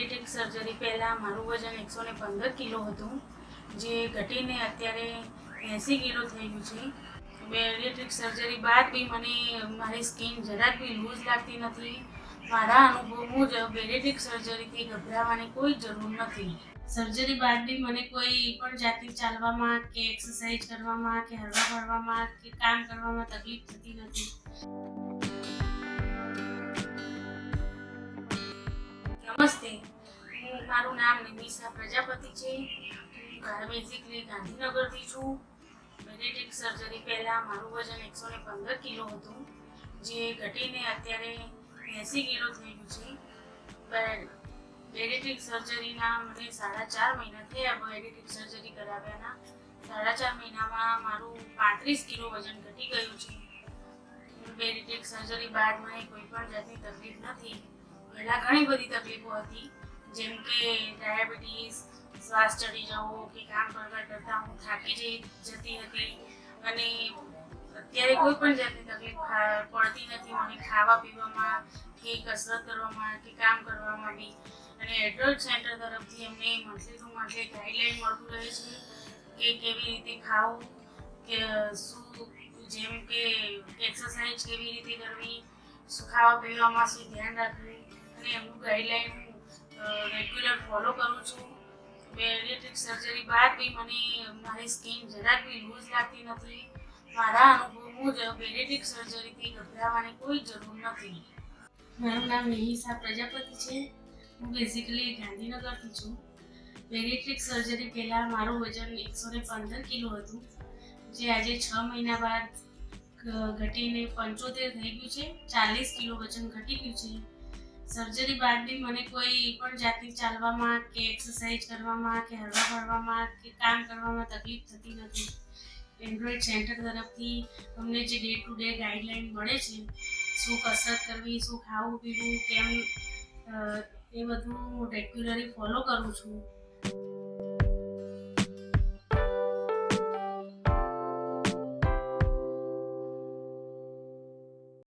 Bariatric surgery પહેલાં મારું વજન એકસો ને પંદર કિલો હતું, જે ઘટીને અત્યારે એંસી કિલો થઈ ગયું છે. બેરિયાટ્રિક સર્જરી બાદ બી મને મારી સ્કિન જરાક બી લૂઝ લાગતી નથી. મારા અનુભવ મુજબ બેરિયાટ્રિક સર્જરીથી ગભરાવાની કોઈ જરૂર નથી. સર્જરી બાદ બી મને કોઈ પણ જાતની ચાલવામાં કે એક્સરસાઇઝ કરવામાં, કે હરવા ફરવામાં, કે કામ કરવામાં તકલીફ થતી નથી. નમસ્તે. મારું નામ નિમિષા પ્રજાપતિ છે. હું બેઝિકલી ગાંધીનગરથી છું. બેરિયાટ્રિક સર્જરી પહેલાં મારું વજન એકસો ને પંદર કિલો હતું, જે ઘટીને અત્યારે એંસી કિલો થઈ ગયું છે બેરિયાટ્રિક સર્જરીના મને સાડા ચાર મહિના થયા બેરિયાટ્રિક સર્જરી કરાવ્યાના. સાડા ચાર મહિનામાં મારું પાંત્રીસ કિલો વજન ઘટી ગયું છે. બેરિયાટ્રિક સર્જરી બાદ મને કોઈ પણ જાતની તકલીફ નથી. પહેલાં ઘણી બધી તકલીફો હતી. જેમ કે ડાયાબિટીસ શ્વાસ ચડી જવો કે કામ કરતા કરતાં હું થાકી જતી હતી અને અત્યારે કોઈ પણ જાતની તકલીફ પડતી નથી. મને ખાવા પીવામાં કે કસરત કરવામાં કે કામ કરવામાં બી. અને એડલ્ટ સેન્ટર તરફથી અમને મંથલી ટુ મંથલી ગાઈડલાઈન મળતું રહે છે કે કેવી રીતે ખાવું, કે શું, જેમ કે એક્સરસાઇઝ કેવી રીતે કરવી, શું ખાવા પીવામાં શું ધ્યાન રાખવું, અને એમનું ગાઈડલાઈન રેગ્યુલર ફોલો કરું છું. બેરિયાટ્રિક સર્જરી બાદ બી મને મારી સ્કિન જરાક બી લૂઝ લાગતી નથી. મારા અનુભવ મુજબ બેરિયાટ્રિક સર્જરીથી ગભરાવાની કોઈ જરૂર નથી. મારું નામ નિહિસા પ્રજાપતિ છે. હું બેઝિકલી ગાંધીનગરથી છું. બેરિયાટ્રિક સર્જરી પહેલાં મારું વજન એકસો ને પંદર કિલો હતું. જે આજે છ મહિના બાદ ઘટીને પંચોતેર થઈ ગયું છે. ચાલીસ કિલો વજન ઘટી ગયું છે. સર્જરી બાદ બી મને કોઈ પણ જાતની ચાલવામાં કે એક્સરસાઇઝ કરવામાં કે હરવા ફરવામાં કે કામ કરવામાં તકલીફ થતી નથી. એન્ડ્રોઈડ સેન્ટર તરફથી અમને જે ડે ટુ ડે ગાઈડલાઈન મળે છે, શું કસરત કરવી, શું ખાવું પીવું, કેમ એ બધું હું રેગ્યુલરી ફોલો કરું છું.